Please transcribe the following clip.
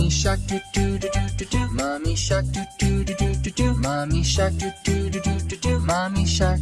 Mommy shark do do do do do do. Mommy shark do do do do do do. Mommy shark do do do do do do. Mommy shark.